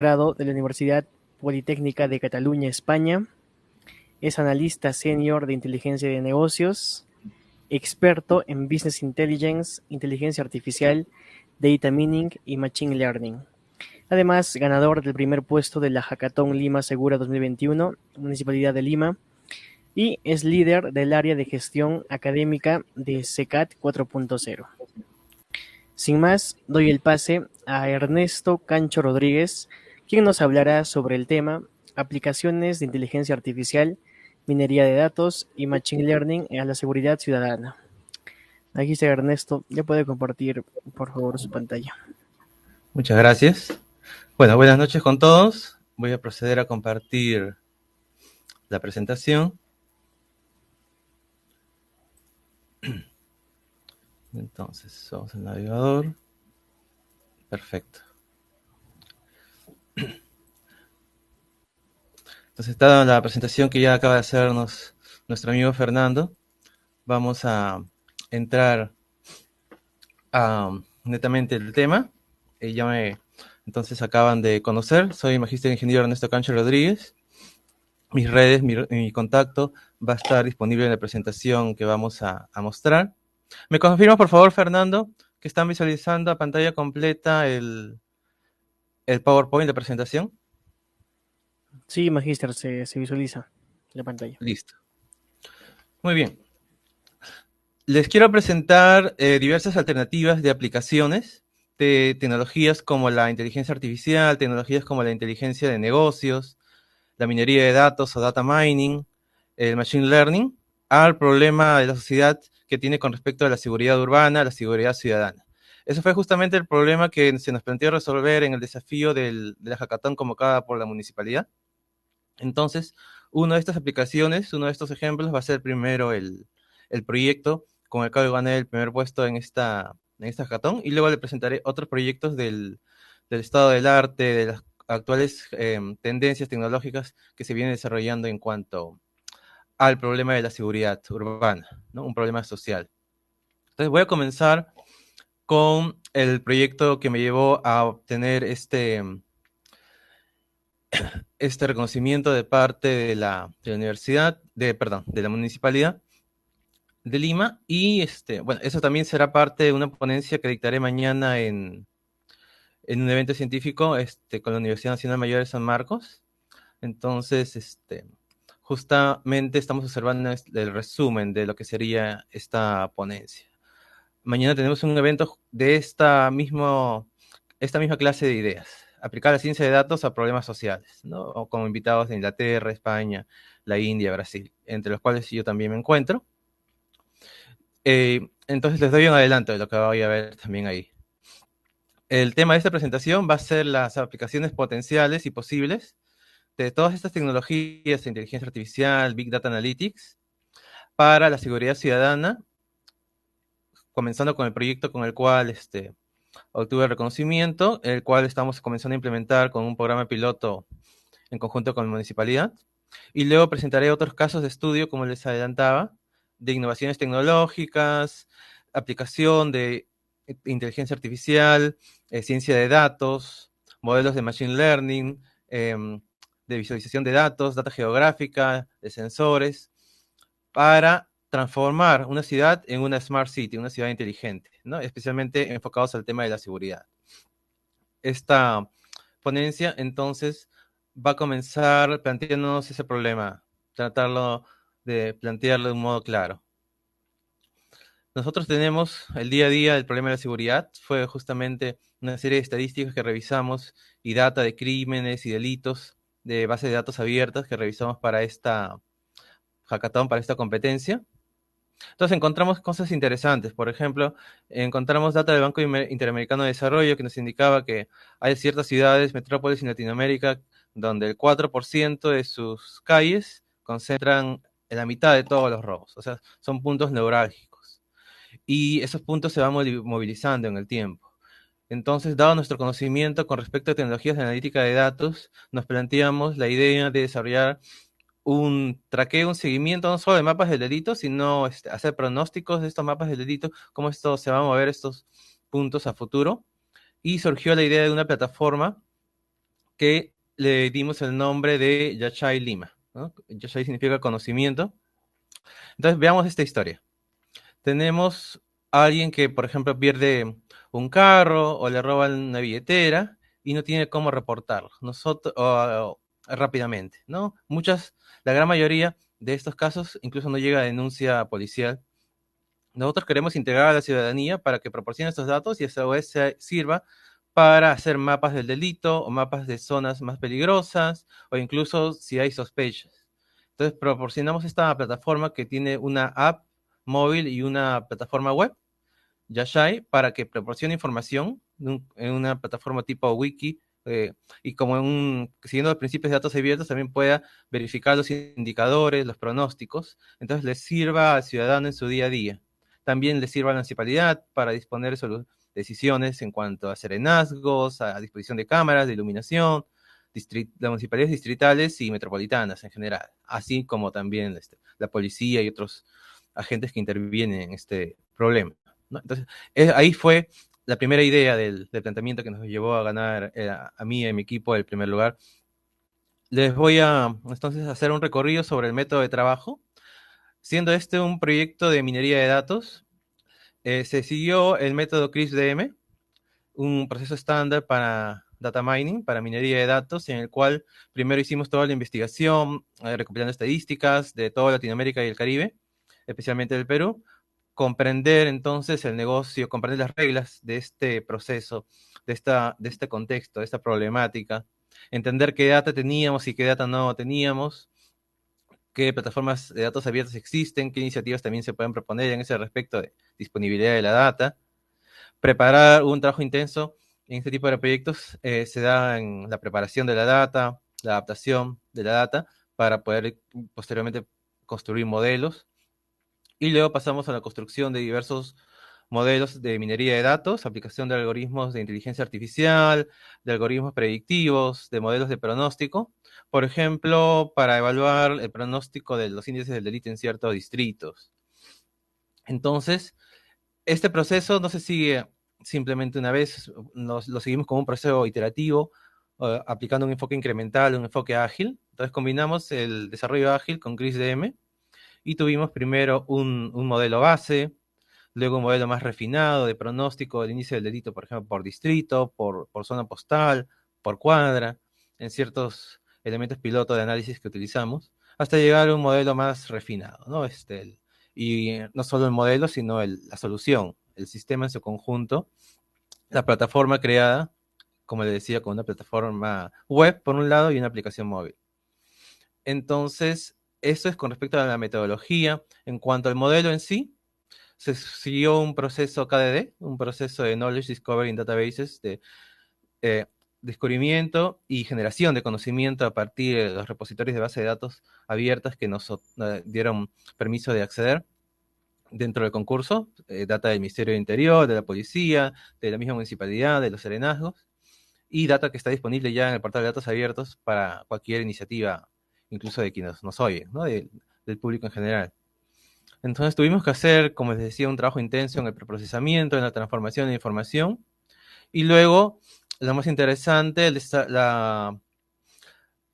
grado de la Universidad Politécnica de Cataluña, España. Es analista senior de inteligencia de negocios, experto en Business Intelligence, inteligencia artificial, data mining y machine learning. Además, ganador del primer puesto de la Hackathon Lima Segura 2021, Municipalidad de Lima, y es líder del área de gestión académica de CECAT 4.0. Sin más, doy el pase a Ernesto Cancho Rodríguez, quien nos hablará sobre el tema aplicaciones de inteligencia artificial, minería de datos y machine learning a la seguridad ciudadana. Aquí está Ernesto, ya puede compartir por favor su pantalla. Muchas gracias. Bueno, buenas noches con todos. Voy a proceder a compartir la presentación. Entonces, somos el navegador. Perfecto. Entonces, está la presentación que ya acaba de hacernos nuestro amigo Fernando, vamos a entrar a netamente el tema. Eh, ya me entonces acaban de conocer. Soy Magíster Ingeniero Ernesto Cancho Rodríguez. Mis redes, mi, contacto va a estar disponible en la presentación que vamos a mostrar. ¿Me confirma, por favor, Fernando, que están visualizando a pantalla completa el, el PowerPoint de presentación? Sí, Magister, se, visualiza la pantalla. Listo. Muy bien. Les quiero presentar eh, diversas alternativas de aplicaciones de tecnologías como la inteligencia artificial, tecnologías como la inteligencia de negocios, la minería de datos o data mining, el machine learning, al problema de la sociedad que tiene con respecto a la seguridad urbana, la seguridad ciudadana. Eso fue justamente el problema que se nos planteó resolver en el desafío de la hackathon convocada por la municipalidad. Entonces, una de estas aplicaciones, uno de estos ejemplos va a ser primero el, proyecto con el cual gané el primer puesto en esta, en esta hackathon y luego le presentaré otros proyectos del, estado del arte, de las actuales em, tendencias tecnológicas que se vienen desarrollando en cuanto al problema de la seguridad urbana, un problema social. Entonces voy a comenzar con el proyecto que me llevó a obtener este, este reconocimiento de parte de la, universidad, de, perdón, de la municipalidad de Lima. Y este, bueno, eso también será parte de una ponencia que dictaré mañana en, en un evento científico este, con la Universidad Nacional Mayor de San Marcos. Entonces, este, justamente estamos observando el resumen de lo que sería esta ponencia. Mañana tenemos un evento de esta, mismo, esta misma clase de ideas, aplicar la ciencia de datos a problemas sociales, ¿no? como invitados de Inglaterra, España, la India, Brasil, entre los cuales yo también me encuentro. Eh, entonces les doy un adelanto de lo que voy a ver también ahí. El tema de esta presentación va a ser las aplicaciones potenciales y posibles de todas estas tecnologías de inteligencia artificial, Big Data Analytics, para la seguridad ciudadana, comenzando con el proyecto con el cual este, obtuve reconocimiento, el cual estamos comenzando a implementar con un programa piloto en conjunto con la municipalidad. Y luego presentaré otros casos de estudio, como les adelantaba, de innovaciones tecnológicas, aplicación de inteligencia artificial, eh, ciencia de datos, modelos de machine learning, em, de visualización de datos, data geográfica, de sensores, para transformar una ciudad en una smart city, una ciudad inteligente, ¿no? especialmente enfocados al tema de la seguridad. Esta ponencia entonces va a comenzar planteándonos ese problema, tratarlo de plantearlo de un modo claro. Nosotros tenemos el día a día el problema de la seguridad, fue justamente una serie de estadísticas que revisamos y data de crímenes y delitos de base de datos abiertas que revisamos para esta hackathon, para esta competencia. Entonces encontramos cosas interesantes. Por ejemplo, encontramos data del Banco Interamericano de Desarrollo que nos indicaba que hay ciertas ciudades, metrópolis en Latinoamérica, donde el 4% de sus calles concentran en la mitad de todos los robos. O sea, son puntos neurálgicos. Y esos puntos se van movilizando en el tiempo. Entonces, dado nuestro conocimiento con respecto a tecnologías de analítica de datos, nos planteamos la idea de desarrollar un traqueo, un seguimiento no solo de mapas del delito, sino este, hacer pronósticos de estos mapas del delito, cómo esto se va a mover estos puntos a futuro. Y surgió la idea de una plataforma que le dimos el nombre de Yachai Lima. ¿no? Yachai significa conocimiento. Entonces, veamos esta historia. Tenemos a alguien que, por ejemplo, pierde un carro o le roban una billetera y no tiene cómo reportarlo nosotros, rápidamente, ¿no? Muchas, la gran mayoría de estos casos incluso no llega a denuncia policial. Nosotros queremos integrar a la ciudadanía para que proporcione estos datos y esa vez sirva para hacer mapas del delito o mapas de zonas más peligrosas o incluso si hay sospechas. Entonces proporcionamos esta plataforma que tiene una app móvil y una plataforma web, Yashai, para que proporcione información en una plataforma tipo wiki eh, y como un, siguiendo los principios de datos abiertos también pueda verificar los indicadores, los pronósticos, entonces le sirva al ciudadano en su día a día. También le sirva a la municipalidad para disponer de decisiones en cuanto a serenazgos, a disposición de cámaras, de iluminación, las municipalidades distritales y metropolitanas en general, así como también este, la policía y otros agentes que intervienen en este problema. Entonces, ahí fue la primera idea del, planteamiento que nos llevó a ganar eh, a mí y a mi equipo el primer lugar. Les voy a entonces hacer un recorrido sobre el método de trabajo. Siendo este un proyecto de minería de datos, eh, se siguió el método CRISP-DM, un proceso estándar para data mining, para minería de datos, en el cual primero hicimos toda la investigación, eh, recopilando estadísticas de toda Latinoamérica y el Caribe, especialmente del Perú, comprender entonces el negocio, comprender las reglas de este proceso, de, esta, de este contexto, de esta problemática, entender qué data teníamos y qué data no teníamos, qué plataformas de datos abiertos existen, qué iniciativas también se pueden proponer en ese respecto de disponibilidad de la data, preparar un trabajo intenso en este tipo de proyectos eh, se da en la preparación de la data, la adaptación de la data para poder posteriormente construir modelos y luego pasamos a la construcción de diversos modelos de minería de datos, aplicación de algoritmos de inteligencia artificial, de algoritmos predictivos, de modelos de pronóstico, por ejemplo, para evaluar el pronóstico de los índices del delito en ciertos distritos. Entonces, este proceso no se sigue simplemente una vez, nos, lo seguimos como un proceso iterativo, eh, aplicando un enfoque incremental, un enfoque ágil. Entonces combinamos el desarrollo ágil con CRISDM y tuvimos primero un, modelo base, luego un modelo más refinado de pronóstico del inicio del delito, por ejemplo, por distrito, por, zona postal, por cuadra, en ciertos elementos piloto de análisis que utilizamos, hasta llegar a un modelo más refinado, ¿no? Este, y no solo el modelo, sino la solución, el sistema en su conjunto, la plataforma creada, como le decía, con una plataforma web por un lado y una aplicación móvil. Entonces, eso es con respecto a la metodología. En cuanto al modelo en sí, se siguió un proceso KDD, un proceso de Knowledge Discovery in Databases, de eh, descubrimiento y generación de conocimiento a partir de los repositorios de base de datos abiertas que nos eh, dieron permiso de acceder dentro del concurso, eh, data del Ministerio del Interior, de la Policía, de la misma municipalidad, de los serenazgos, y data que está disponible ya en el portal de datos abiertos para cualquier iniciativa incluso de quienes nos oyen, ¿no? del público en general. Entonces tuvimos que hacer, como les decía, un trabajo intenso en el preprocesamiento, en la transformación de información, y luego, lo más interesante, la,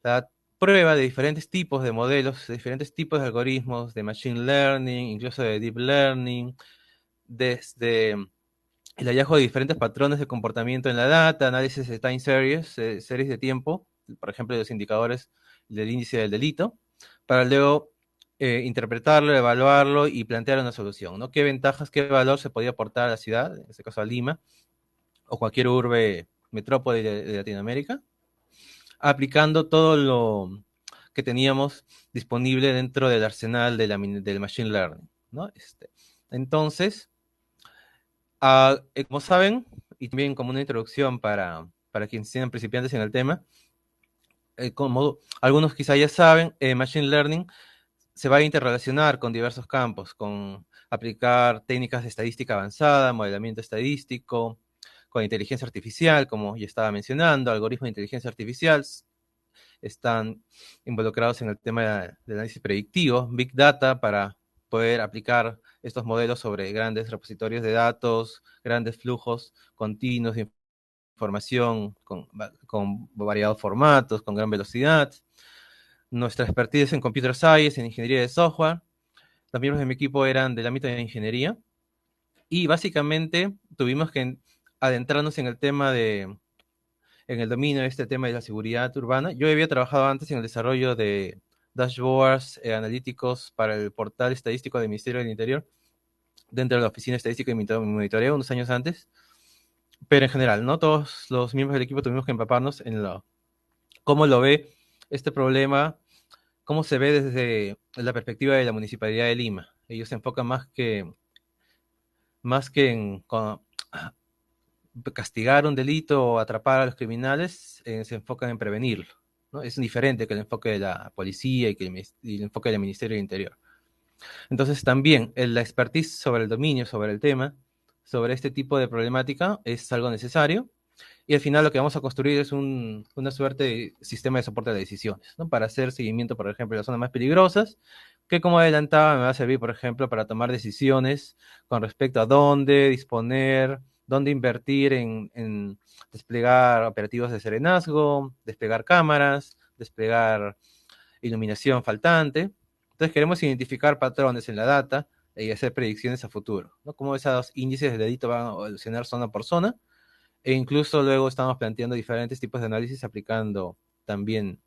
la prueba de diferentes tipos de modelos, de diferentes tipos de algoritmos, de machine learning, incluso de deep learning, desde el hallazgo de diferentes patrones de comportamiento en la data, análisis de time series, eh, series de tiempo, por ejemplo, de los indicadores del índice del delito, para luego eh, interpretarlo, evaluarlo y plantear una solución. ¿Qué ventajas, qué valor se podía aportar a la ciudad, en este caso a Lima, o cualquier urbe, metrópoli de, Latinoamérica, aplicando todo lo que teníamos disponible dentro del arsenal del Machine Learning. Este, entonces, eh, como saben, y también como una introducción para, para quienes sean principiantes en el tema, eh, como algunos quizá ya saben, eh, Machine Learning se va a interrelacionar con diversos campos, con aplicar técnicas de estadística avanzada, modelamiento estadístico, con inteligencia artificial, como ya estaba mencionando, algoritmos de inteligencia artificial, están involucrados en el tema del análisis predictivo, Big Data, para poder aplicar estos modelos sobre grandes repositorios de datos, grandes flujos continuos de información con, con variados formatos, con gran velocidad. Nuestra expertise en computer science, en ingeniería de software. Los miembros de mi equipo eran del ámbito de ingeniería. Y básicamente tuvimos que adentrarnos en el tema de, en el dominio de este tema de la seguridad urbana. Yo había trabajado antes en el desarrollo de dashboards eh, analíticos para el portal estadístico del Ministerio del Interior, dentro de la Oficina Estadística y Monitoreo, unos años antes. Pero en general, ¿no? Todos los miembros del equipo tuvimos que empaparnos en lo, cómo lo ve este problema, cómo se ve desde la perspectiva de la Municipalidad de Lima. Ellos se enfocan más que, más que en castigar un delito o atrapar a los criminales, eh, se enfocan en prevenirlo. ¿no? Es diferente que el enfoque de la policía y, que el, enfoque del Ministerio del Interior. Entonces también la expertise sobre el dominio, sobre el tema, sobre este tipo de problemática es algo necesario. Y al final lo que vamos a construir es una suerte de sistema de soporte de decisiones, ¿no? Para hacer seguimiento, por ejemplo, de las zonas más peligrosas, que como adelantaba me va a servir, por ejemplo, para tomar decisiones con respecto a dónde disponer dónde invertir en, desplegar operativos de serenazgo, desplegar cámaras, desplegar iluminación faltante. Entonces queremos identificar patrones en la data y hacer predicciones a futuro, ¿no? Cómo esos índices de delito van a evolucionar zona por zona. E incluso luego estamos planteando diferentes tipos de análisis aplicando también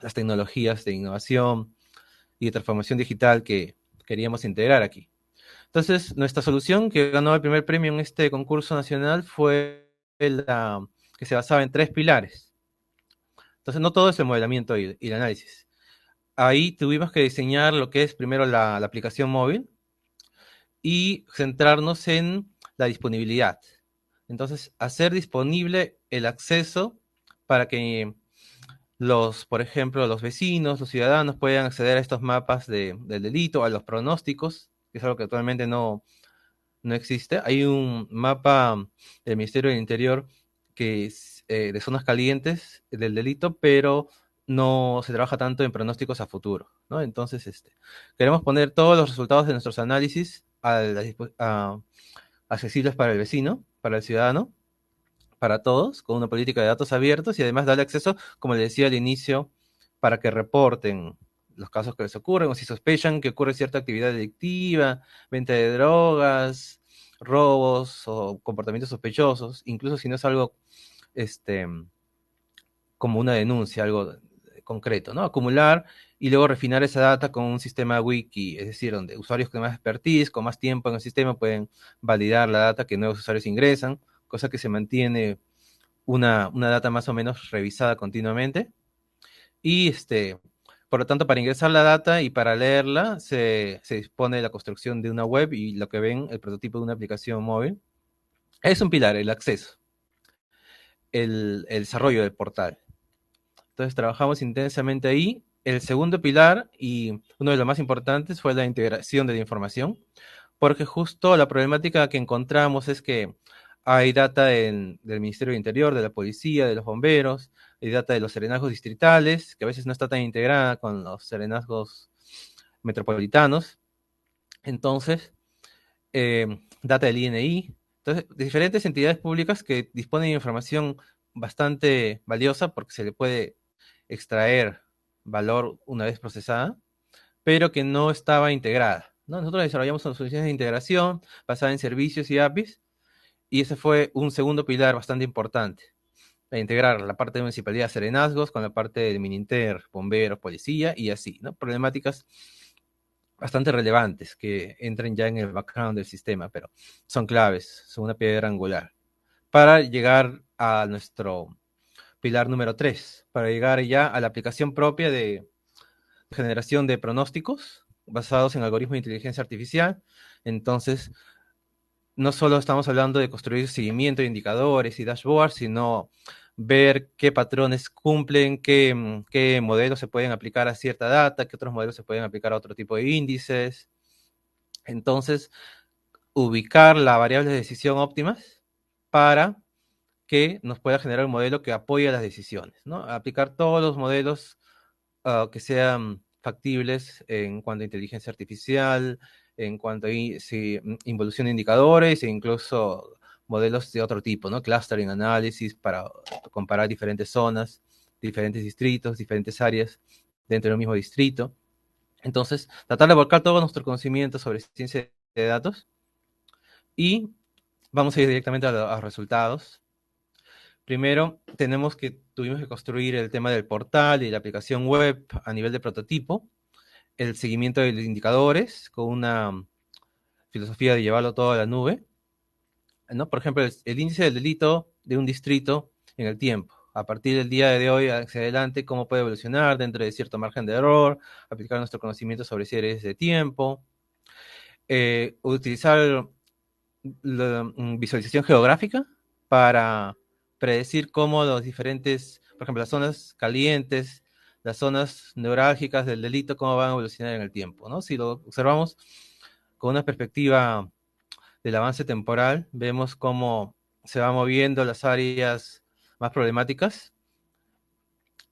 las tecnologías de innovación y de transformación digital que queríamos integrar aquí. Entonces, nuestra solución que ganó el primer premio en este concurso nacional fue la que se basaba en tres pilares. Entonces, no todo es el modelamiento y, el análisis. Ahí tuvimos que diseñar lo que es primero la, aplicación móvil y centrarnos en la disponibilidad. Entonces, hacer disponible el acceso para que los, por ejemplo, los vecinos, los ciudadanos puedan acceder a estos mapas del delito, a los pronósticos que es algo que actualmente no, no existe. Hay un mapa del Ministerio del Interior que es eh, de zonas calientes del delito, pero no se trabaja tanto en pronósticos a futuro, ¿no? Entonces, este, queremos poner todos los resultados de nuestros análisis accesibles para el vecino, para el ciudadano, para todos, con una política de datos abiertos y además darle acceso, como le decía al inicio, para que reporten los casos que les ocurren o si sospechan que ocurre cierta actividad delictiva, venta de drogas, robos o comportamientos sospechosos, incluso si no es algo este, como una denuncia, algo concreto, ¿no? Acumular y luego refinar esa data con un sistema wiki, es decir, donde usuarios con más expertise, con más tiempo en el sistema pueden validar la data que nuevos usuarios ingresan, cosa que se mantiene una, una data más o menos revisada continuamente. Y este, por lo tanto, para ingresar la data y para leerla, se, dispone la construcción de una web y lo que ven, el prototipo de una aplicación móvil. Es un pilar, el acceso, el, desarrollo del portal. Entonces, trabajamos intensamente ahí. El segundo pilar, y uno de los más importantes, fue la integración de la información, porque justo la problemática que encontramos es que hay data del Ministerio del Interior, de la policía, de los bomberos, hay data de los serenazgos distritales, que a veces no está tan integrada con los serenazgos metropolitanos. Entonces, eh, data del INI. Entonces, de diferentes entidades públicas que disponen de información bastante valiosa porque se le puede extraer valor una vez procesada, pero que no estaba integrada. Nosotros desarrollamos soluciones de integración basadas en servicios y APIs y ese fue un segundo pilar bastante importante. integrar la parte de municipalidad serenazgos con la parte de Mininter, bomberos, policía y así, ¿no? Problemáticas bastante relevantes que entren ya en el background del sistema, pero son claves, son una piedra angular. Para llegar a nuestro pilar número 3, para llegar ya a la aplicación propia de generación de pronósticos basados en algoritmos de inteligencia artificial. Entonces, no solo estamos hablando de construir seguimiento de indicadores y dashboards, sino ver qué patrones cumplen, qué, mm, qué, modelos se pueden aplicar a cierta data, qué otros modelos se pueden aplicar a otro tipo de índices. Entonces, ubicar las variables de decisión óptimas para que nos pueda generar un modelo que apoye las decisiones, ¿no? Aplicar todos los modelos ah, que sean factibles en cuanto a inteligencia artificial, en cuanto a mm, involución de indicadores e incluso modelos de otro tipo, ¿no? Clustering análisis para comparar diferentes zonas, diferentes distritos, diferentes áreas dentro del mismo distrito. Entonces, tratar de volcar todo nuestro conocimiento sobre ciencia de datos y vamos a ir directamente a los resultados. Primero, tenemos que, tuvimos que construir el tema del portal y la aplicación web a nivel de prototipo, el seguimiento de los indicadores con una filosofía de llevarlo todo a la nube, ¿no? Por ejemplo, el, índice del delito de un distrito en el tiempo. A partir del día de hoy hacia adelante, cómo puede evolucionar dentro de cierto margen de error, aplicar nuestro conocimiento sobre series de tiempo, eh, utilizar la mm, visualización geográfica para predecir cómo los diferentes, por ejemplo, las zonas calientes, las zonas neurálgicas del delito, cómo van a evolucionar en el tiempo, ¿no? Si lo observamos con una perspectiva del avance temporal, vemos cómo se van moviendo las áreas más problemáticas.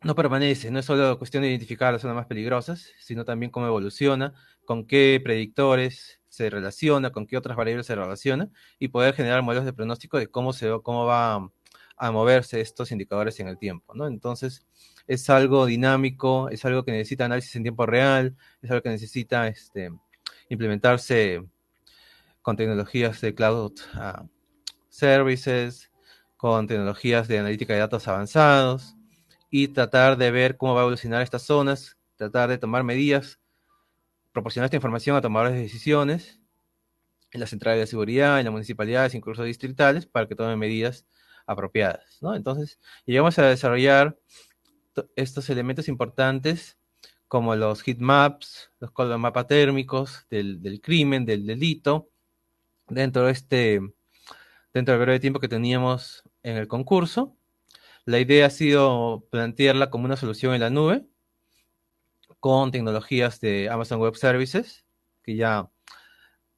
No permanece, no es solo cuestión de identificar las zonas más peligrosas, sino también cómo evoluciona, con qué predictores se relaciona, con qué otras variables se relaciona, y poder generar modelos de pronóstico de cómo, se, cómo va a moverse estos indicadores en el tiempo, ¿no? Entonces, es algo dinámico, es algo que necesita análisis en tiempo real, es algo que necesita este, implementarse con tecnologías de cloud ah, services, con tecnologías de analítica de datos avanzados y tratar de ver cómo va a evolucionar estas zonas, tratar de tomar medidas, proporcionar esta información a tomadores de decisiones en las centrales de seguridad, en las municipalidades, incluso distritales, para que tomen medidas apropiadas. ¿no? Entonces, llegamos a desarrollar estos elementos importantes como los heat maps, los mapas térmicos del, crimen, del delito, dentro de este, dentro del breve tiempo que teníamos en el concurso. La idea ha sido plantearla como una solución en la nube, con tecnologías de Amazon Web Services, que ya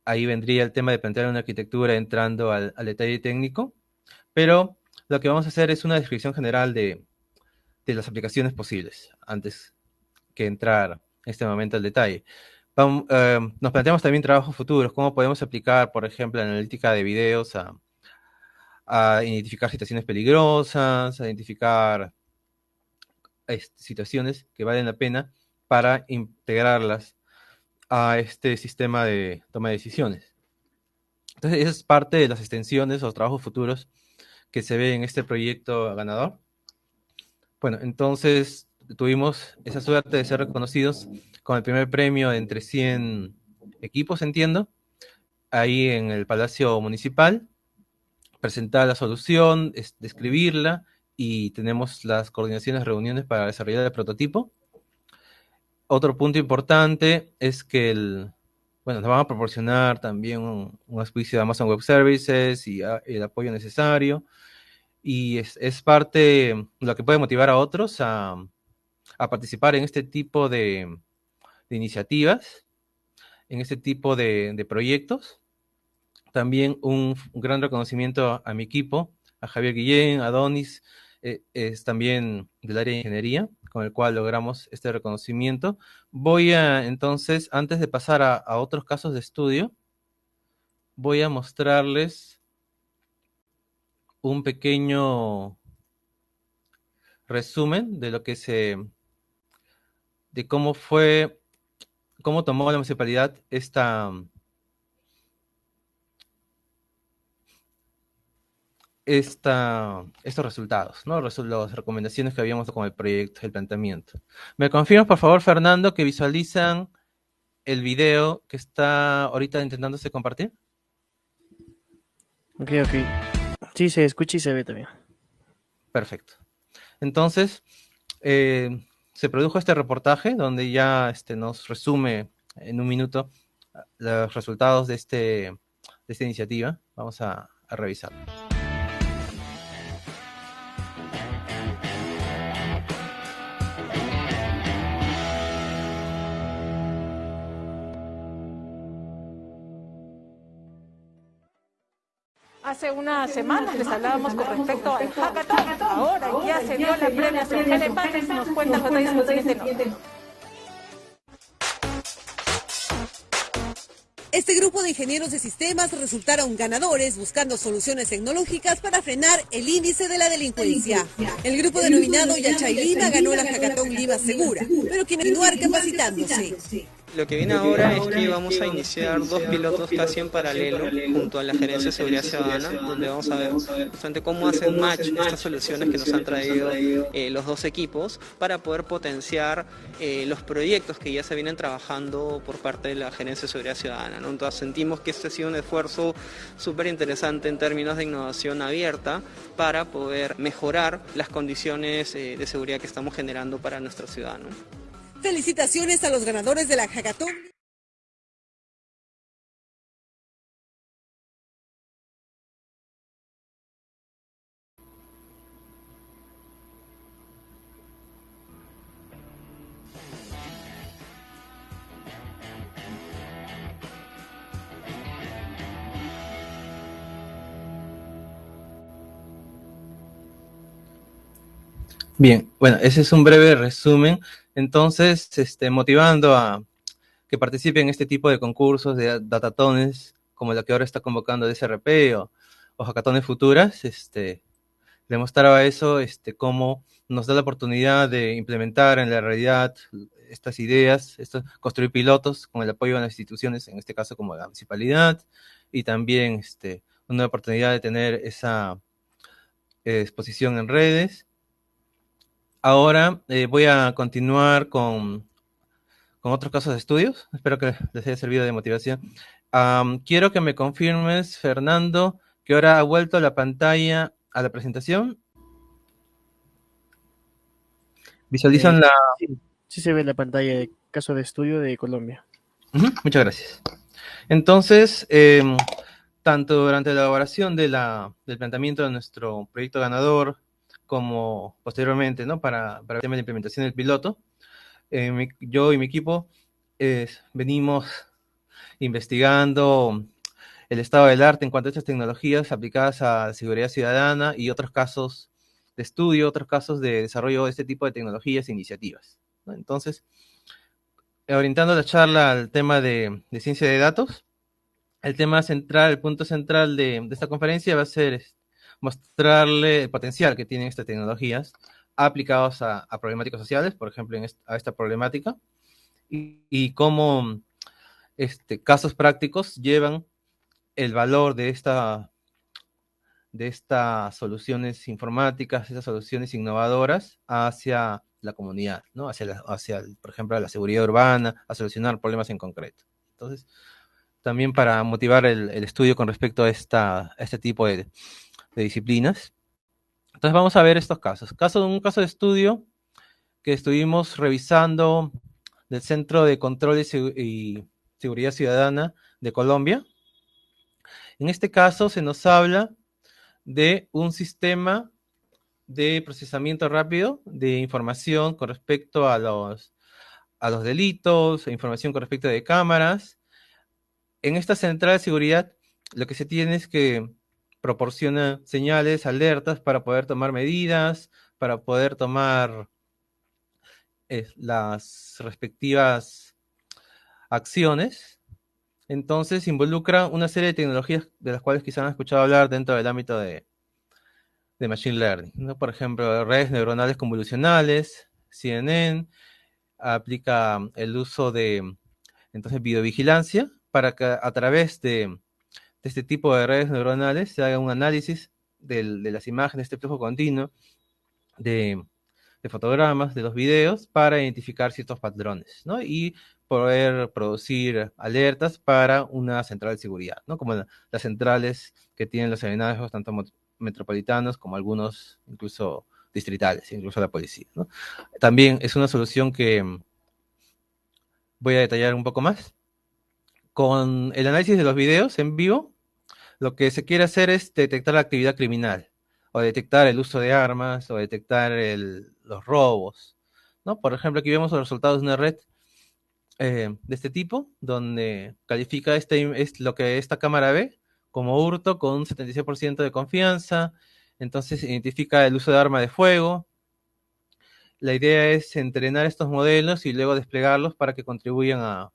ahí vendría el tema de plantear una arquitectura entrando al, al detalle técnico, pero lo que vamos a hacer es una descripción general de, de las aplicaciones posibles antes que entrar en este momento al detalle. Eh, nos planteamos también trabajos futuros, cómo podemos aplicar, por ejemplo, la analítica de videos a, identificar situaciones peligrosas, a identificar este, situaciones que valen la pena para integrarlas a este sistema de toma de decisiones. Entonces, esa es parte de las extensiones o trabajos futuros que se ve en este proyecto ganador. Bueno, entonces tuvimos esa suerte de ser reconocidos con el primer premio entre 100 equipos, entiendo, ahí en el Palacio Municipal, presentar la solución, describirla y tenemos las coordinaciones, reuniones para desarrollar el prototipo. Otro punto importante es que el, bueno, nos van a proporcionar también un, un auspicio de Amazon Web Services y ah, el apoyo necesario. Y es, es parte lo que puede motivar a otros a, a participar en este tipo de, iniciativas, en este tipo de, proyectos. También un, gran reconocimiento a, mi equipo, a Javier Guillén, a Donis, eh, es también del área de ingeniería, con el cual logramos este reconocimiento. Voy a, entonces, antes de pasar a, a otros casos de estudio, voy a mostrarles un pequeño resumen de lo que se de cómo fue, cómo tomó la municipalidad esta, esta, estos resultados, ¿no? las recomendaciones que habíamos con el proyecto, el planteamiento. ¿Me confirmas, por favor, Fernando, que visualizan el video que está ahorita intentándose compartir? Ok, ok. Sí, se escucha y se ve también. Perfecto. Entonces, eh, se produjo este reportaje donde ya este, nos resume en un minuto los resultados de, este, de esta iniciativa. Vamos a, a revisarlo. Hace unas semanas les hablábamos con respecto al hackathon. Ahora ya se dio la premiación. Helen nos cuenta los detalles siguiente Este grupo de ingenieros de sistemas resultaron ganadores buscando soluciones tecnológicas para frenar el índice de la delincuencia. El grupo denominado Yachay Lima ganó la Hackathon Lima Segura, pero quiere continuar capacitándose. Lo que viene ahora es que vamos a iniciar dos pilotos casi en paralelo junto a la Gerencia de Seguridad Ciudadana, donde vamos a ver justamente cómo hacen match estas soluciones que nos han traído eh, los dos equipos para poder potenciar eh, los proyectos que ya se vienen trabajando por parte de la Gerencia de Seguridad Ciudadana. ¿no? Entonces sentimos que este ha sido un esfuerzo súper interesante en términos de innovación abierta para poder mejorar las condiciones eh, de seguridad que estamos generando para nuestros ciudadanos. Felicitaciones a los ganadores de la Hackathon. Bien, bueno, ese es un breve resumen. Entonces, este, motivando a que participen en este tipo de concursos de datatones, como la que ahora está convocando DSRP o, o hackatones futuras, este, demostraba eso, este, cómo nos da la oportunidad de implementar en la realidad estas ideas, esto, construir pilotos con el apoyo de las instituciones, en este caso como la municipalidad, y también este, una oportunidad de tener esa eh, exposición en redes Ahora eh, voy a continuar con, con, otros casos de estudios. Espero que les haya servido de motivación. Um, quiero que me confirmes, Fernando, que ahora ha vuelto la pantalla a la presentación. ¿Visualizan eh, la...? Sí, sí, se ve la pantalla de caso de estudio de Colombia. Uh -huh, muchas gracias. Entonces, eh, tanto durante la elaboración de la, del planteamiento de nuestro proyecto ganador, como posteriormente, ¿no? Para, para el tema de implementación del piloto. Eh, mi, yo y mi equipo eh, venimos investigando el estado del arte en cuanto a estas tecnologías aplicadas a seguridad ciudadana y otros casos de estudio, otros casos de desarrollo de este tipo de tecnologías e iniciativas. ¿no? Entonces, orientando la charla al tema de, de, ciencia de datos, el tema central, el punto central de, de esta conferencia va a ser mostrarle el potencial que tienen estas tecnologías aplicados a, a problemáticas sociales, por ejemplo, en esta, a esta problemática, y, y cómo este, casos prácticos llevan el valor de, esta, de estas soluciones informáticas, estas soluciones innovadoras hacia la comunidad, ¿no? hacia, la, hacia por ejemplo, la seguridad urbana, a solucionar problemas en concreto. Entonces, también para motivar el, el estudio con respecto a, esta, a este tipo de, de disciplinas. Entonces vamos a ver estos casos. Caso, un caso de estudio que estuvimos revisando del Centro de Control y, Seguridad Ciudadana de Colombia. En este caso se nos habla de un sistema de procesamiento rápido de información con respecto a los, a los delitos, información con respecto de cámaras. En esta central de seguridad lo que se tiene es que proporciona señales, alertas para poder tomar medidas, para poder tomar eh, las respectivas acciones. Entonces involucra una serie de tecnologías de las cuales quizás han escuchado hablar dentro del ámbito de, de Machine Learning. ¿no? Por ejemplo, redes neuronales convolucionales, CNN, aplica el uso de entonces videovigilancia para a través de de este tipo de redes neuronales se haga un análisis del, de las imágenes, este flujo continuo de, de, fotogramas, de los videos, para identificar ciertos patrones, ¿no? Y poder producir alertas para una central de seguridad, ¿no? Como la, las centrales que tienen los aeronaves, tanto metropolitanos como algunos incluso distritales, incluso la policía, ¿no? También es una solución que voy a detallar un poco más con el análisis de los videos en vivo, lo que se quiere hacer es detectar la actividad criminal, o detectar el uso de armas, o detectar los robos. ¿no? Por ejemplo, aquí vemos los resultados de una red eh, de este tipo, donde califica este, es lo que esta cámara ve como hurto con un 76% de confianza, entonces identifica el uso de arma de fuego. La idea es entrenar estos modelos y luego desplegarlos para que contribuyan a,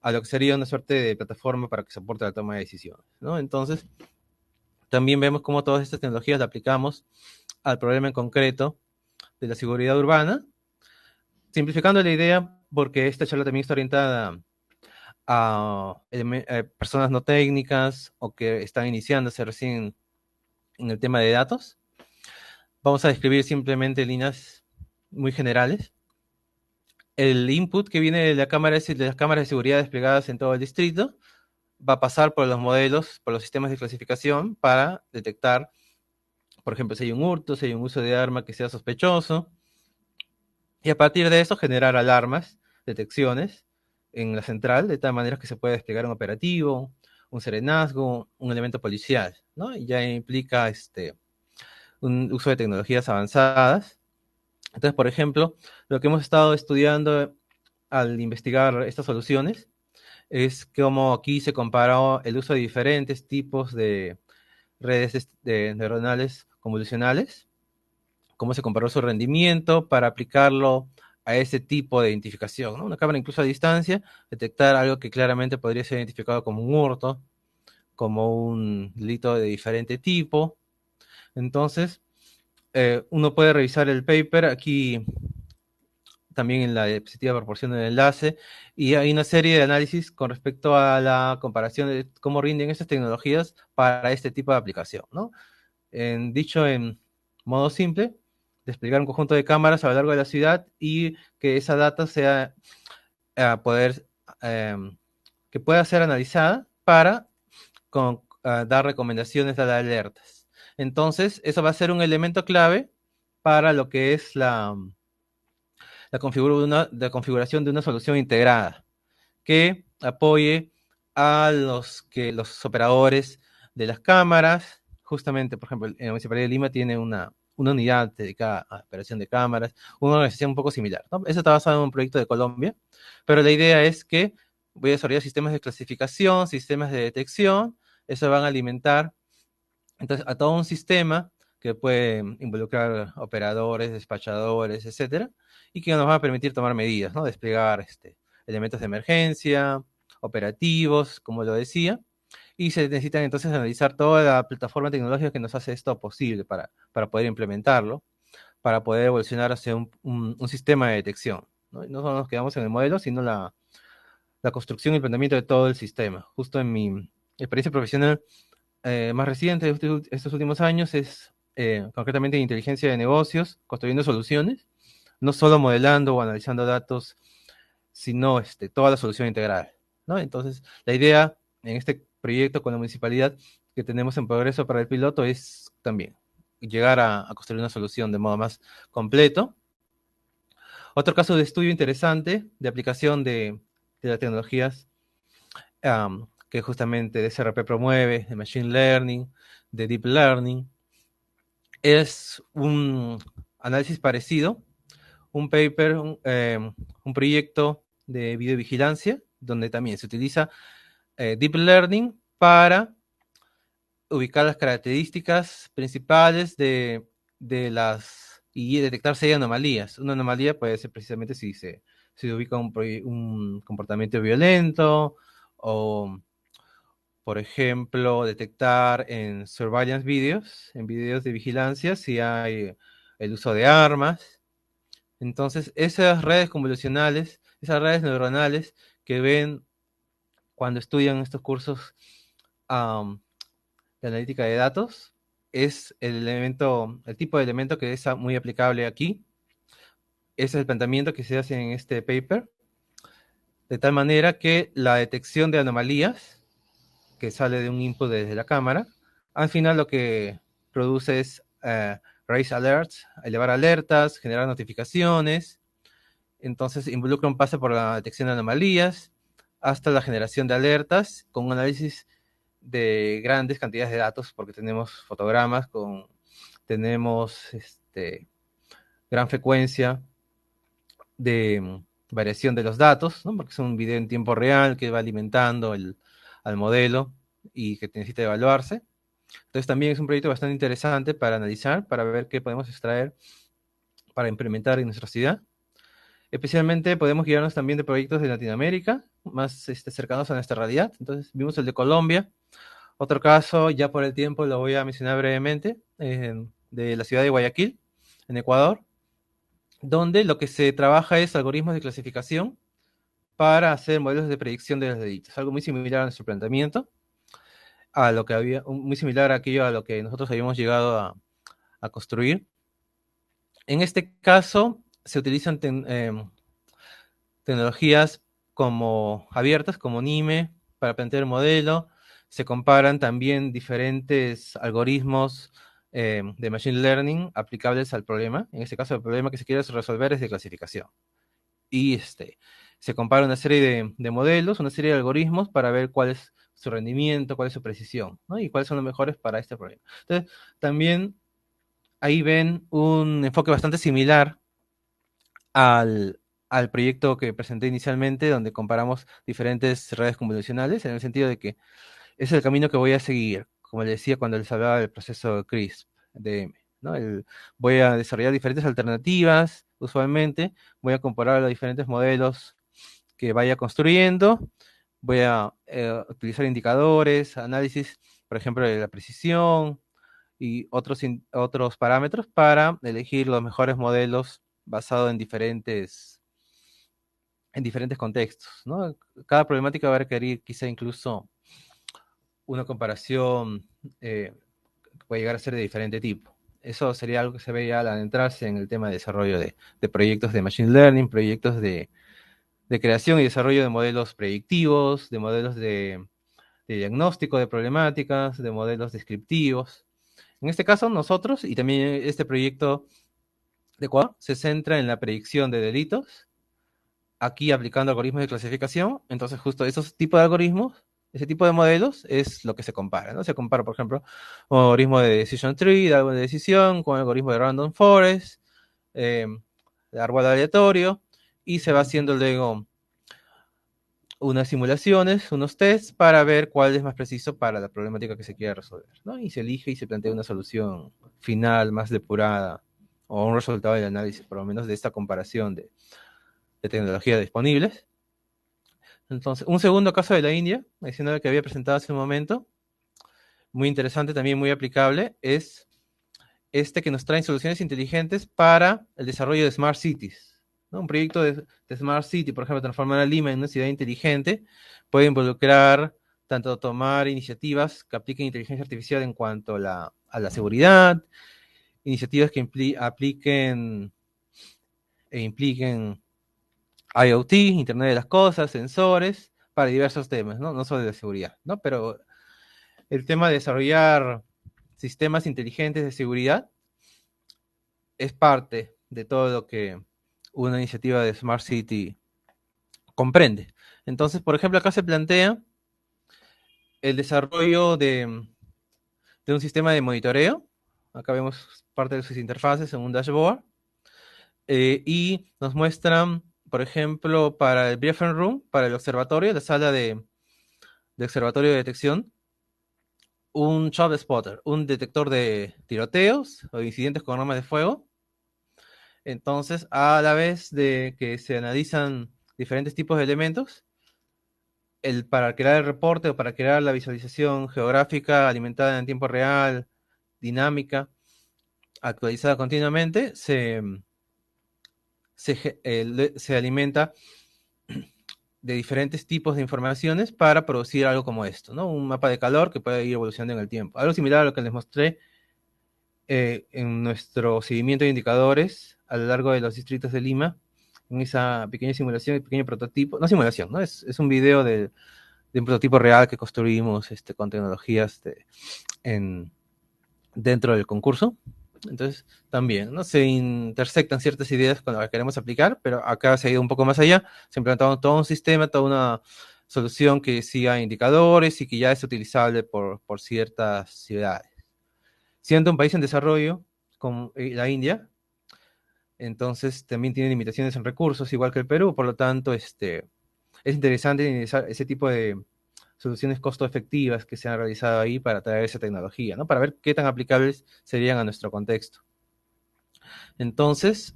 a lo que sería una suerte de plataforma para que soporte la toma de decisiones. ¿no? Entonces, también vemos cómo todas estas tecnologías las aplicamos al problema en concreto de la seguridad urbana, simplificando la idea, porque esta charla también está orientada a, eh, personas no técnicas o que están iniciándose recién en el tema de datos. Vamos a describir simplemente líneas muy generales. El input que viene de, la cámara, de las cámaras de seguridad desplegadas en todo el distrito va a pasar por los modelos, por los sistemas de clasificación para detectar, por ejemplo, si hay un hurto, si hay un uso de arma que sea sospechoso. Y a partir de eso generar alarmas, detecciones en la central, de tal manera que se puede desplegar un operativo, un serenazgo, un elemento policial, ¿no? Y ya implica este, un uso de tecnologías avanzadas. Entonces, por ejemplo, lo que hemos estado estudiando al investigar estas soluciones es cómo aquí se comparó el uso de diferentes tipos de redes de neuronales convolucionales, cómo se comparó su rendimiento para aplicarlo a ese tipo de identificación. ¿no? Una cámara incluso a distancia, detectar algo que claramente podría ser identificado como un hurto, como un delito de diferente tipo. Entonces, eh, uno puede revisar el paper aquí también en la diapositiva proporción del enlace y hay una serie de análisis con respecto a la comparación de cómo rinden estas tecnologías para este tipo de aplicación. ¿no? Dicho en modo simple, desplegar un conjunto de cámaras a lo largo de la ciudad y que esa data sea a eh, poder em, que pueda ser analizada para dar recomendaciones, dar alertas. Entonces, eso va a ser un elemento clave para lo que es la, la, configuración de una solución integrada que apoye a los, que, los operadores de las cámaras. Justamente, por ejemplo, en la Municipalidad de Lima tiene una, una unidad dedicada a operación de cámaras, una organización un poco similar. Eso está basado en un proyecto de Colombia, pero la idea es que voy a desarrollar sistemas de clasificación, sistemas de detección, eso van a alimentar entonces a todo un sistema que puede involucrar operadores, despachadores, etcétera, y que nos va a permitir tomar medidas, ¿no? Desplegar este, elementos de emergencia, operativos, como lo decía, y se necesitan entonces analizar toda la plataforma tecnológica que nos hace esto posible para, para poder implementarlo, para poder evolucionar hacia un, un, sistema de detección. ¿no? no solo nos quedamos en el modelo, sino la, la construcción y implementamiento de todo el sistema. Justo en mi experiencia profesional eh, más reciente de estos, estos últimos años es eh, concretamente inteligencia de negocios, construyendo soluciones, no solo modelando o analizando datos, sino este, toda la solución integral. ¿no? Entonces, la idea en este proyecto con la municipalidad que tenemos en progreso para el piloto es también llegar a, construir una solución de modo más completo. Otro caso de estudio interesante de aplicación de, las tecnologías que justamente DSRP promueve, de Machine Learning, de Deep Learning, es un análisis parecido, un paper, un, em, un proyecto de videovigilancia, donde también se utiliza eh, Deep Learning para ubicar las características principales de, las y detectar si hay anomalías. Una anomalía puede ser precisamente si se, ubica un, un, comportamiento violento o, por ejemplo, detectar en surveillance videos, en videos de vigilancia, si hay el uso de armas. Entonces, esas redes convolucionales, esas redes neuronales que ven cuando estudian estos cursos de analítica de datos, es el elemento, el tipo de elemento que es muy aplicable aquí. Ese es el planteamiento que se hace en este paper, de tal manera que la detección de anomalías, que sale de un input desde la cámara, al final lo que produce es eh, raise alerts, elevar alertas, generar notificaciones, entonces involucra un pase por la detección de anomalías, hasta la generación de alertas con análisis de grandes cantidades de datos, porque tenemos fotogramas, con, tenemos este, gran frecuencia de mm, variación de los datos, porque es un video en tiempo real que va alimentando el, al modelo y que necesita evaluarse. Entonces también es un proyecto bastante interesante para analizar, para ver qué podemos extraer para implementar en nuestra ciudad. Especialmente podemos guiarnos también de proyectos de Latinoamérica, más este, cercanos a nuestra realidad. Entonces, vimos el de Colombia. Otro caso, ya por el tiempo lo voy a mencionar brevemente, de la ciudad de Guayaquil, en Ecuador, donde lo que se trabaja es algoritmos de clasificación para hacer modelos de predicción de los delitos. Algo muy similar a nuestro planteamiento, a lo que había, muy similar a aquello a lo que nosotros habíamos llegado a, a construir. En este caso, se utilizan em, tecnologías como abiertas, como NIME, para plantear el modelo. Se comparan también diferentes algoritmos em, de Machine Learning aplicables al problema. En este caso, el problema que se quiere resolver es de clasificación. Y este, se compara una serie de, de, modelos, una serie de algoritmos para ver cuál es su rendimiento, cuál es su precisión, ¿no? y cuáles son los mejores para este problema. Entonces, también ahí ven un enfoque bastante similar al, al proyecto que presenté inicialmente, donde comparamos diferentes redes convolucionales, en el sentido de que es el camino que voy a seguir, como les decía cuando les hablaba del proceso CRISP, DM. voy a desarrollar diferentes alternativas, usualmente, voy a comparar los diferentes modelos que vaya construyendo, voy a eh, utilizar indicadores, análisis, por ejemplo, de la precisión y otros, otros parámetros para elegir los mejores modelos basados en diferentes, en diferentes contextos. ¿no? Cada problemática va a requerir quizá incluso una comparación eh, que puede llegar a ser de diferente tipo. Eso sería algo que se veía al adentrarse en el tema de desarrollo de, de proyectos de Machine Learning, proyectos de, de creación y desarrollo de modelos predictivos, de modelos de, diagnóstico de problemáticas, de modelos descriptivos. En este caso, nosotros, y también este proyecto de Ecuador, se centra en la predicción de delitos, aquí aplicando algoritmos de clasificación. Entonces, justo esos tipos de algoritmos, ese tipo de modelos, es lo que se compara. ¿no? Se compara, por ejemplo, un algoritmo de decision tree, de árbol de decisión, con un algoritmo de random forest, eh, de árbol aleatorio, y se va haciendo luego unas simulaciones, unos tests para ver cuál es más preciso para la problemática que se quiere resolver, ¿no? Y se elige y se plantea una solución final más depurada o un resultado del análisis, por lo menos de esta comparación de, de tecnologías disponibles. Entonces, un segundo caso de la India, adicional que había presentado hace un momento, muy interesante, también muy aplicable, es este que nos trae soluciones inteligentes para el desarrollo de smart cities. Un proyecto de, Smart City, por ejemplo, transformar a Lima en una ciudad inteligente, puede involucrar tanto tomar iniciativas que apliquen inteligencia artificial en cuanto a la, seguridad, iniciativas que apliquen e impliquen IoT, Internet de las Cosas, sensores, para diversos temas, ¿no? No solo de seguridad, ¿no? Pero el tema de desarrollar sistemas inteligentes de seguridad es parte de todo lo que una iniciativa de Smart City comprende. Entonces, por ejemplo, acá se plantea el desarrollo de, un sistema de monitoreo. Acá vemos parte de sus interfaces en un dashboard. Eh, y nos muestran, por ejemplo, para el briefing room, para el observatorio, la sala de, de observatorio de detección, un job spotter, un detector de tiroteos o incidentes con armas de fuego, entonces, a la vez de que se analizan diferentes tipos de elementos, el, para crear el reporte o para crear la visualización geográfica alimentada en tiempo real, dinámica, actualizada continuamente, se, se, alimenta de diferentes tipos de informaciones para producir algo como esto, ¿no? Un mapa de calor que puede ir evolucionando en el tiempo. Algo similar a lo que les mostré eh, en nuestro seguimiento de indicadores a lo largo de los distritos de Lima, en esa pequeña simulación pequeño prototipo, no simulación, ¿no? Es, es un video de, de, un prototipo real que construimos este, con tecnologías de, en, dentro del concurso. Entonces, también, ¿no? Se intersectan ciertas ideas con las que queremos aplicar, pero acá se ha ido un poco más allá, se ha implantado todo un sistema, toda una solución que siga indicadores y que ya es utilizable por, por ciertas ciudades. Siendo un país en desarrollo, como eh, la India, entonces también tiene limitaciones en recursos, igual que el Perú, por lo tanto, este, es interesante ese tipo de soluciones costo efectivas que se han realizado ahí para traer esa tecnología, ¿no? Para ver qué tan aplicables serían a nuestro contexto. Entonces,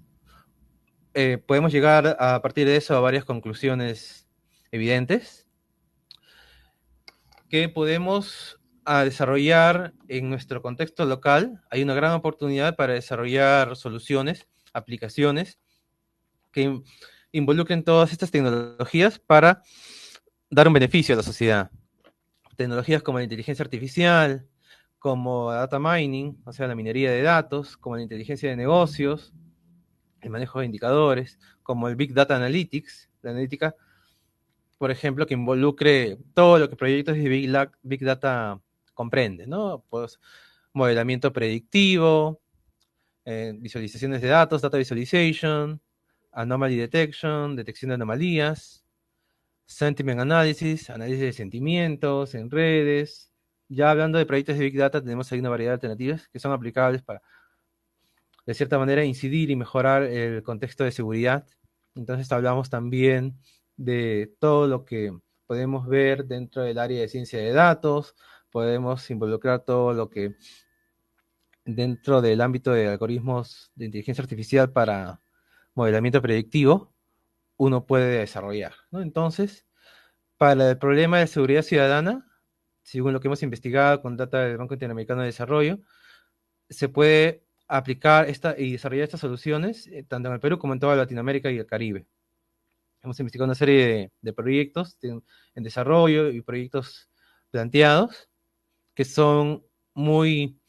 eh, podemos llegar a partir de eso a varias conclusiones evidentes que podemos a desarrollar en nuestro contexto local. Hay una gran oportunidad para desarrollar soluciones, aplicaciones que involucren todas estas tecnologías para dar un beneficio a la sociedad. Tecnologías como la inteligencia artificial, como data mining, o sea, la minería de datos, como la inteligencia de negocios, el manejo de indicadores, como el Big Data Analytics, la analítica, por ejemplo, que involucre todo lo que proyectos de Big, Data comprenden, ¿no? Pues modelamiento predictivo, eh, visualizaciones de datos, data visualization, anomaly detection, detección de anomalías, sentiment analysis, análisis de sentimientos en redes. Ya hablando de proyectos de Big Data, tenemos ahí una variedad de alternativas que son aplicables para, de cierta manera, incidir y mejorar el contexto de seguridad. Entonces hablamos también de todo lo que podemos ver dentro del área de ciencia de datos, podemos involucrar todo lo que dentro del ámbito de algoritmos de inteligencia artificial para modelamiento predictivo, uno puede desarrollar. Entonces, para el problema de seguridad ciudadana, según lo que hemos investigado con data del Banco Interamericano de Desarrollo, se puede aplicar esta y desarrollar estas soluciones eh, tanto en el Perú como en toda Latinoamérica y el Caribe. Hemos investigado una serie de, proyectos en desarrollo y proyectos planteados que son muy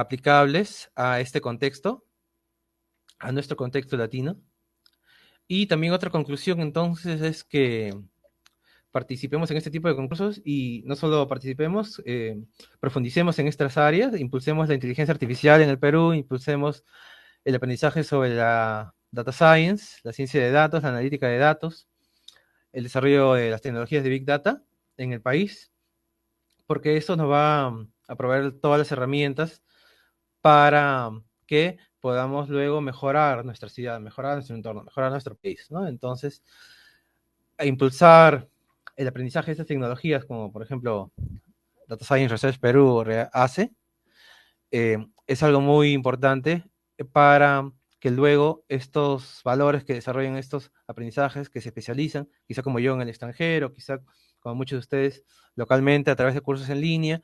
aplicables a este contexto a nuestro contexto latino. Y también otra conclusión entonces es que participemos en este tipo de concursos y no solo participemos, eh, profundicemos en estas áreas, impulsemos la inteligencia artificial en el Perú, impulsemos el aprendizaje sobre la data science, la ciencia de datos, la analítica de datos, el desarrollo de las tecnologías de Big Data en el país, porque eso nos va a proveer todas las herramientas para que podamos luego mejorar nuestra ciudad, mejorar nuestro entorno, mejorar nuestro país, ¿no? Entonces, impulsar el aprendizaje de estas tecnologías, como por ejemplo Data Science Research Perú hace, eh, es algo muy importante para que luego estos valores que desarrollan estos aprendizajes, que se especializan, quizá como yo en el extranjero, quizá como muchos de ustedes localmente a través de cursos en línea,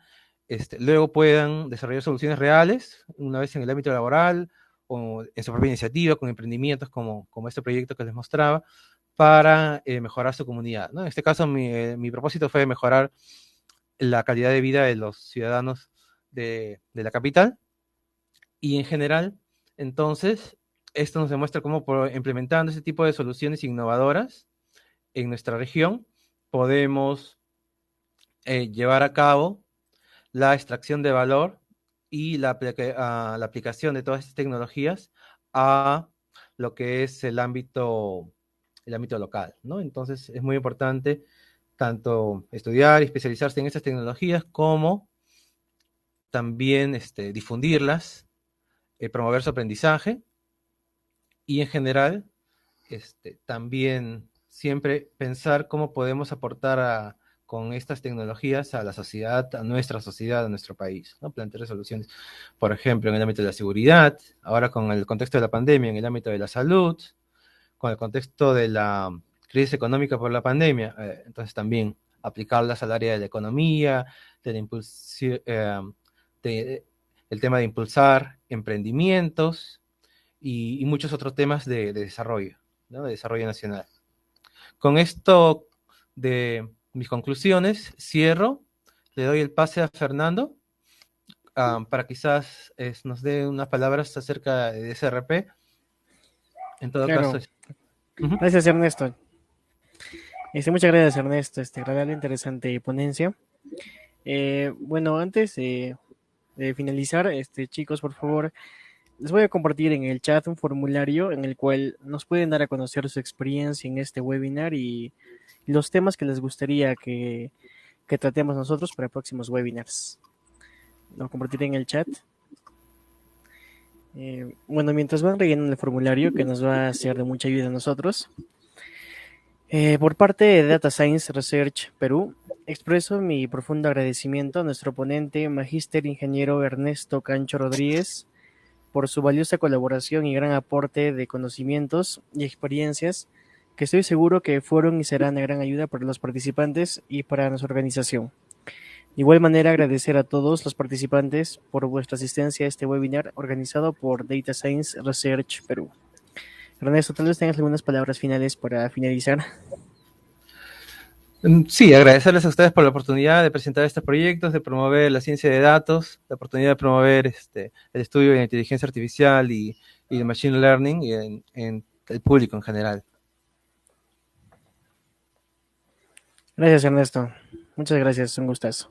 este, luego puedan desarrollar soluciones reales, una vez en el ámbito laboral o en su propia iniciativa, con emprendimientos como, como este proyecto que les mostraba, para eh, mejorar su comunidad. En este caso, eh, mi, propósito fue mejorar la calidad de vida de los ciudadanos de, de, la capital. Y en general, entonces, esto nos demuestra cómo implementando este tipo de soluciones innovadoras en nuestra región, podemos eh, llevar a cabo la extracción de valor y la, ah, la, aplicación de todas estas tecnologías a lo que es el ámbito, el ámbito local, ¿no? Entonces es muy importante tanto estudiar y especializarse en estas tecnologías como también este, difundirlas, eh, promover su aprendizaje y en general este, también siempre pensar cómo podemos aportar a, con estas tecnologías a la sociedad, a nuestra sociedad, a nuestro país, ¿no? plantear soluciones, por ejemplo, en el ámbito de la seguridad, ahora con el contexto de la pandemia, en el ámbito de la salud, con el contexto de la crisis económica por la pandemia, eh, entonces también aplicarlas al área de la economía, de eh, el tema de impulsar emprendimientos y, muchos otros temas de, desarrollo, de desarrollo nacional. Con esto de mis conclusiones, cierro, le doy el pase a Fernando para quizás nos dé unas palabras acerca de SRP. En todo caso. Gracias, Ernesto. Este, muchas gracias, Ernesto. Este, agradable, interesante ponencia. Eh, bueno, antes de finalizar, este, chicos, por favor, les voy a compartir en el chat un formulario en el cual nos pueden dar a conocer su experiencia en este webinar y los temas que les gustaría que, tratemos nosotros para próximos webinars. Lo compartiré en el chat. Eh, bueno, mientras van rellenando el formulario, que nos va a ser de mucha ayuda a nosotros. Eh, por parte de Data Science Research Perú, expreso mi profundo agradecimiento a nuestro ponente, Magíster Ingeniero Ernesto Cancho Rodríguez, por su valiosa colaboración y gran aporte de conocimientos y experiencias que estoy seguro que fueron y serán de gran ayuda para los participantes y para nuestra organización. De igual manera, agradecer a todos los participantes por vuestra asistencia a este webinar organizado por Data Science Research Perú. Ernesto, tal vez tengas algunas palabras finales para finalizar. Mm, sí, agradecerles a ustedes por la oportunidad de presentar estos proyectos, de promover la ciencia de datos, la oportunidad de promover este, el estudio de la inteligencia artificial y, y de machine learning y en, en el público en general. Gracias, Ernesto. Muchas gracias, un gustazo.